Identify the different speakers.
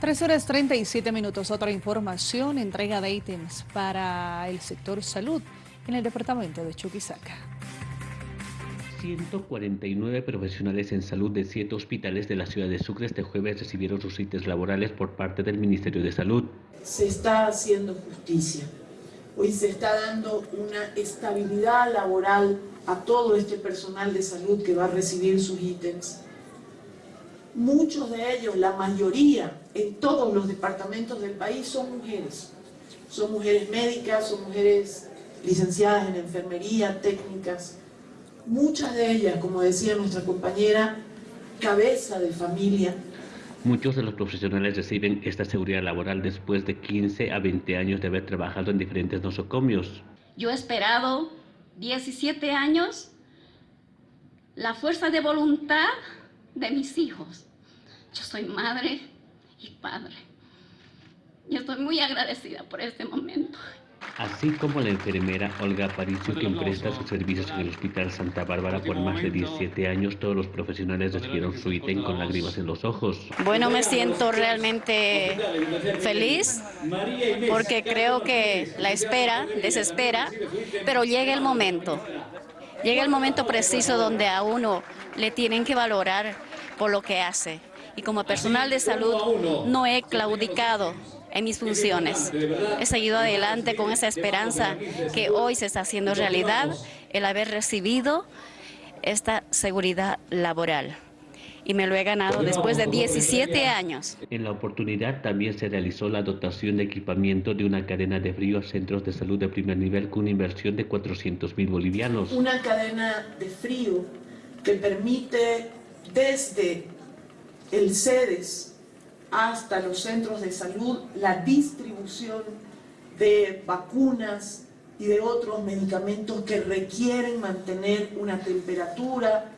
Speaker 1: 3 horas 37 minutos. Otra información, entrega de ítems para el sector salud en el departamento de Chuquisaca.
Speaker 2: 149 profesionales en salud de siete hospitales de la ciudad de Sucre este jueves recibieron sus ítems laborales por parte del Ministerio de Salud.
Speaker 3: Se está haciendo justicia. Hoy se está dando una estabilidad laboral a todo este personal de salud que va a recibir sus ítems. Muchos de ellos, la mayoría, en todos los departamentos del país son mujeres. Son mujeres médicas, son mujeres licenciadas en enfermería, técnicas. Muchas de ellas, como decía nuestra compañera, cabeza de familia.
Speaker 2: Muchos de los profesionales reciben esta seguridad laboral después de 15 a 20 años de haber trabajado en diferentes nosocomios.
Speaker 4: Yo he esperado 17 años la fuerza de voluntad de mis hijos. Yo soy madre y padre. Y estoy muy agradecida por este momento.
Speaker 2: Así como la enfermera Olga Aparicio, quien presta sus servicios en el Hospital Santa Bárbara por más de 17 años, todos los profesionales recibieron su ítem con lágrimas en los ojos.
Speaker 5: Bueno, me siento realmente feliz porque creo que la espera desespera, pero llega el momento, llega el momento preciso donde a uno le tienen que valorar por lo que hace. Y como personal de salud no he claudicado en mis funciones. He seguido adelante con esa esperanza que hoy se está haciendo realidad, el haber recibido esta seguridad laboral. Y me lo he ganado después de 17 años.
Speaker 2: En la oportunidad también se realizó la dotación de equipamiento de una cadena de frío a centros de salud de primer nivel con una inversión de 400 mil bolivianos.
Speaker 3: Una cadena de frío que permite desde el CEDES hasta los centros de salud la distribución de vacunas y de otros medicamentos que requieren mantener una temperatura